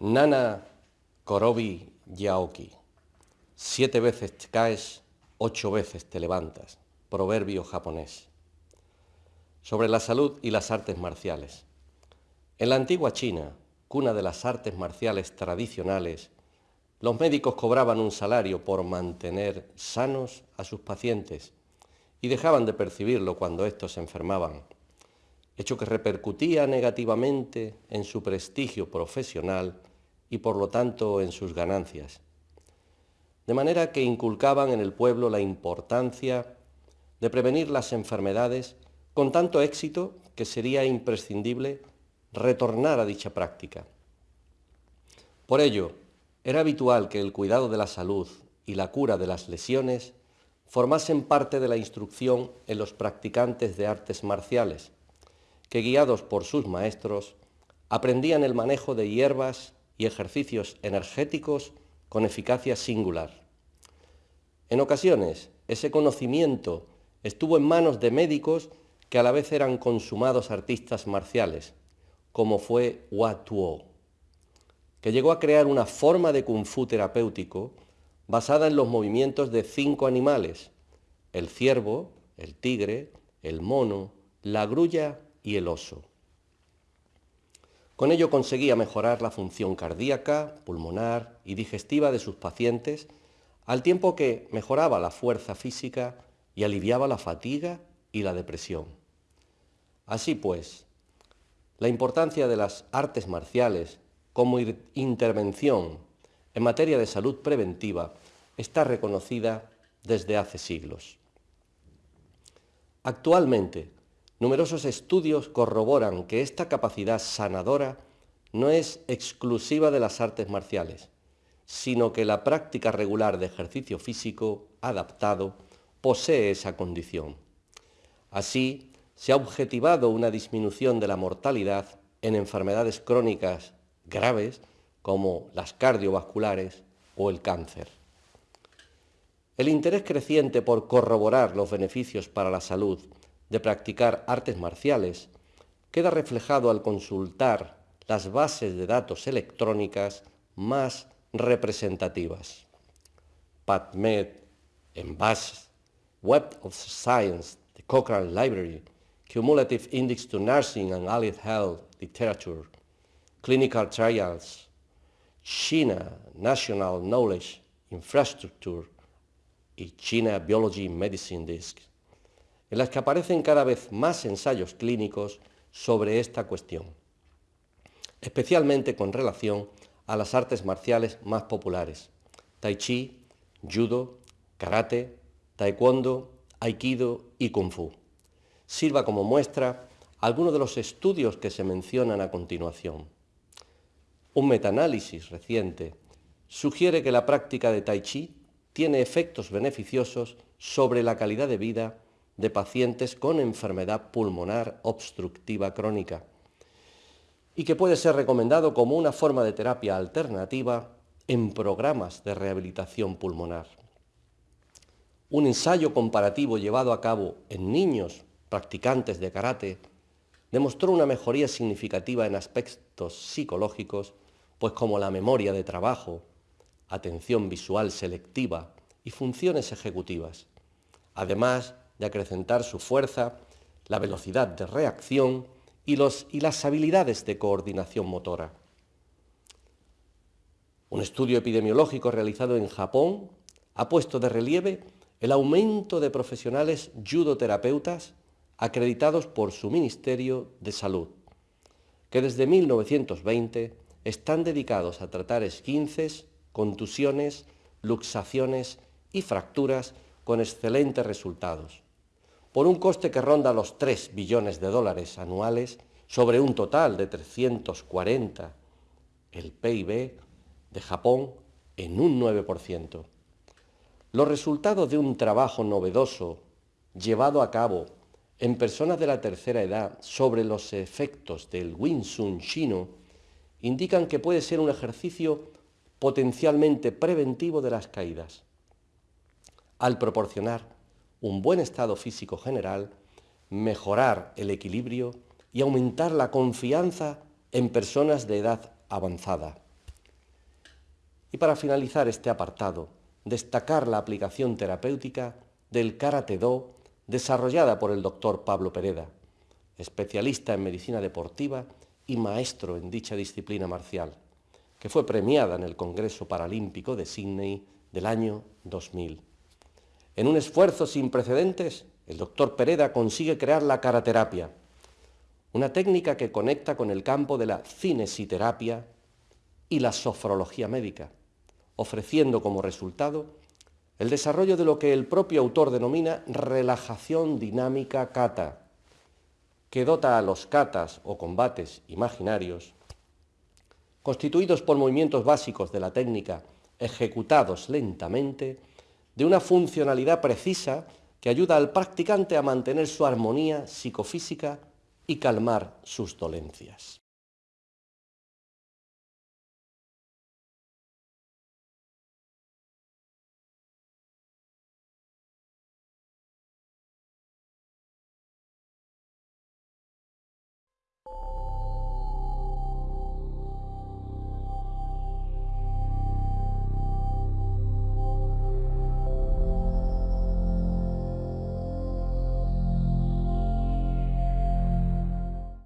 Nana Korobi Yaoki. Siete veces caes, ocho veces te levantas. Proverbio japonés. Sobre la salud y las artes marciales. En la antigua China, cuna de las artes marciales tradicionales, los médicos cobraban un salario por mantener sanos a sus pacientes y dejaban de percibirlo cuando éstos se enfermaban, hecho que repercutía negativamente en su prestigio profesional y por lo tanto en sus ganancias. De manera que inculcaban en el pueblo la importancia de prevenir las enfermedades con tanto éxito que sería imprescindible retornar a dicha práctica. Por ello, era habitual que el cuidado de la salud y la cura de las lesiones formasen parte de la instrucción en los practicantes de artes marciales, que guiados por sus maestros, aprendían el manejo de hierbas y ejercicios energéticos con eficacia singular. En ocasiones, ese conocimiento estuvo en manos de médicos que a la vez eran consumados artistas marciales, como fue Hua Tuo, que llegó a crear una forma de kung fu terapéutico basada en los movimientos de cinco animales, el ciervo, el tigre, el mono, la grulla y el oso. Con ello conseguía mejorar la función cardíaca, pulmonar y digestiva de sus pacientes, al tiempo que mejoraba la fuerza física y aliviaba la fatiga y la depresión. Así pues, la importancia de las artes marciales como intervención en materia de salud preventiva está reconocida desde hace siglos. Actualmente, Numerosos estudios corroboran que esta capacidad sanadora no es exclusiva de las artes marciales, sino que la práctica regular de ejercicio físico adaptado posee esa condición. Así, se ha objetivado una disminución de la mortalidad en enfermedades crónicas graves como las cardiovasculares o el cáncer. El interés creciente por corroborar los beneficios para la salud de practicar artes marciales queda reflejado al consultar las bases de datos electrónicas más representativas. PubMed, ENVAS, Web of Science, the Cochrane Library, Cumulative Index to Nursing and Allied Health Literature, Clinical Trials, China National Knowledge Infrastructure y China Biology Medicine Disc en las que aparecen cada vez más ensayos clínicos sobre esta cuestión, especialmente con relación a las artes marciales más populares, tai chi, judo, karate, taekwondo, aikido y kung fu. Sirva como muestra algunos de los estudios que se mencionan a continuación. Un metaanálisis reciente sugiere que la práctica de tai chi tiene efectos beneficiosos sobre la calidad de vida de pacientes con enfermedad pulmonar obstructiva crónica y que puede ser recomendado como una forma de terapia alternativa en programas de rehabilitación pulmonar. Un ensayo comparativo llevado a cabo en niños practicantes de karate demostró una mejoría significativa en aspectos psicológicos, pues como la memoria de trabajo, atención visual selectiva y funciones ejecutivas. Además, de acrecentar su fuerza, la velocidad de reacción y, las habilidades de coordinación motora. Un estudio epidemiológico realizado en Japón ha puesto de relieve el aumento de profesionales judoterapeutas acreditados por su Ministerio de Salud, que desde 1920 están dedicados a tratar esquinces, contusiones, luxaciones y fracturas con excelentes resultados por un coste que ronda los 3 billones de dólares anuales sobre un total de 340 el PIB de Japón en un 9%. Los resultados de un trabajo novedoso llevado a cabo en personas de la tercera edad sobre los efectos del Wing Chun chino indican que puede ser un ejercicio potencialmente preventivo de las caídas, al proporcionar un buen estado físico general, mejorar el equilibrio y aumentar la confianza en personas de edad avanzada. Y para finalizar este apartado, destacar la aplicación terapéutica del Karate Do desarrollada por el doctor Pablo Pereda, especialista en medicina deportiva y maestro en dicha disciplina marcial, que fue premiada en el Congreso Paralímpico de Sydney del año 2000. En un esfuerzo sin precedentes, el doctor Pereda consigue crear la caraterapia, una técnica que conecta con el campo de la cinesiterapia y la sofrología médica, ofreciendo como resultado el desarrollo de lo que el propio autor denomina relajación dinámica kata, que dota a los katas o combates imaginarios, constituidos por movimientos básicos de la técnica ejecutados lentamente, de una funcionalidad precisa que ayuda al practicante a mantener su armonía psicofísica y calmar sus dolencias.